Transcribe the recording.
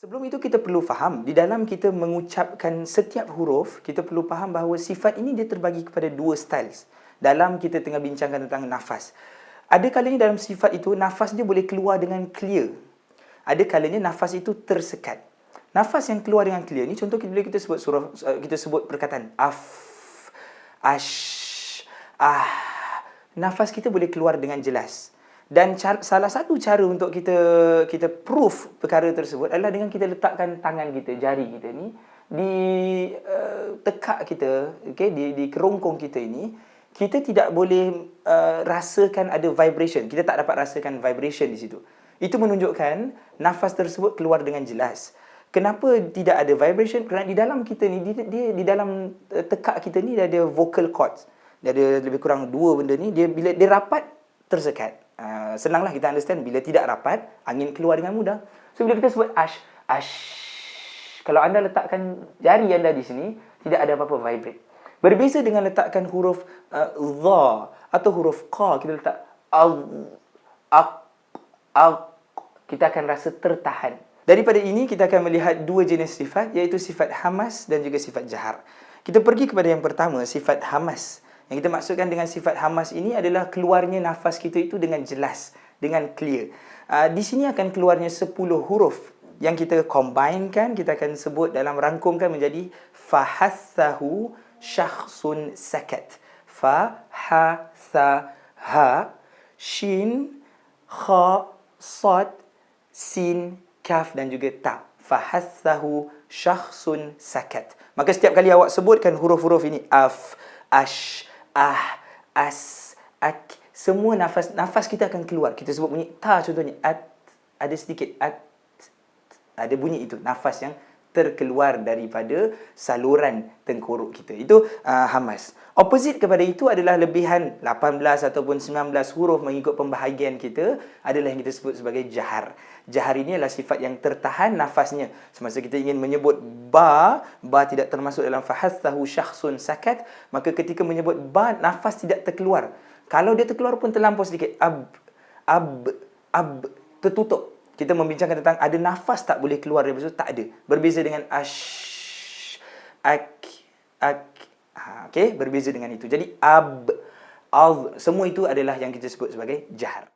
Sebelum itu kita perlu faham, di dalam kita mengucapkan setiap huruf, kita perlu faham bahawa sifat ini dia terbagi kepada dua styles. Dalam kita tengah bincangkan tentang nafas. Ada kalanya dalam sifat itu, nafas dia boleh keluar dengan clear. Ada kalanya nafas itu tersekat. Nafas yang keluar dengan clear ni, contoh bila kita sebut surah, uh, kita sebut perkataan af, ash, ah. Nafas kita boleh keluar dengan jelas. Dan cara, salah satu cara untuk kita kita proof perkara tersebut adalah dengan kita letakkan tangan kita, jari kita ni di uh, tekak kita, okey, di di kerongkong kita ini, kita tidak boleh uh, rasakan ada vibration. Kita tak dapat rasakan vibration di situ. Itu menunjukkan nafas tersebut keluar dengan jelas. Kenapa tidak ada vibration? Kerana di dalam kita ni, dia, dia di dalam uh, tekak kita ni dia ada vocal cords. Dia ada lebih kurang dua benda ni. Dia bila dia rapat tersekat. Uh, senanglah kita understand bila tidak rapat angin keluar dengan mudah. So bila kita sebut ash ash kalau anda letakkan jari anda di sini tidak ada apa-apa vibrate. Berbeza dengan letakkan huruf uh, dha atau huruf qa kita letak al al kita akan rasa tertahan. Daripada ini kita akan melihat dua jenis sifat iaitu sifat hamas dan juga sifat jahar. Kita pergi kepada yang pertama sifat hamas. Yang kita maksudkan dengan sifat hamas ini adalah keluarnya nafas kita itu dengan jelas, dengan clear. Uh, di sini akan keluarnya 10 huruf yang kita combinekan, kita akan sebut dalam rangkumkan menjadi fahassahu syakhsun sakat. Fa, ha, sa, ha, shin, kha, sad, sin, kaf dan juga ta. Fahassahu syakhsun sakat. Maka setiap kali awak sebutkan huruf-huruf ini, af, ash, ah, as, ak, semua nafas nafas kita akan keluar. Kita sebut bunyi ta contohnya at ada sedikit at ada bunyi itu nafas yang terkeluar daripada saluran tengkorok kita. Itu uh, hamas. Opposite kepada itu adalah lebihan 18 ataupun 19 huruf mengikut pembahagian kita adalah yang kita sebut sebagai jahar. Jahar ini adalah sifat yang tertahan nafasnya. Semasa kita ingin menyebut ba, ba tidak termasuk dalam fahassahu syakhsun sakat, maka ketika menyebut ba, nafas tidak terkeluar. Kalau dia terkeluar pun terlampau sedikit. Ab, ab, ab, tertutup kita membincangkan tentang ada nafas tak boleh keluar dari situ? Tak ada. Berbeza dengan ash ak ak ha, okey? Berbeza dengan itu. Jadi ab al semua itu adalah yang kita sebut sebagai jahar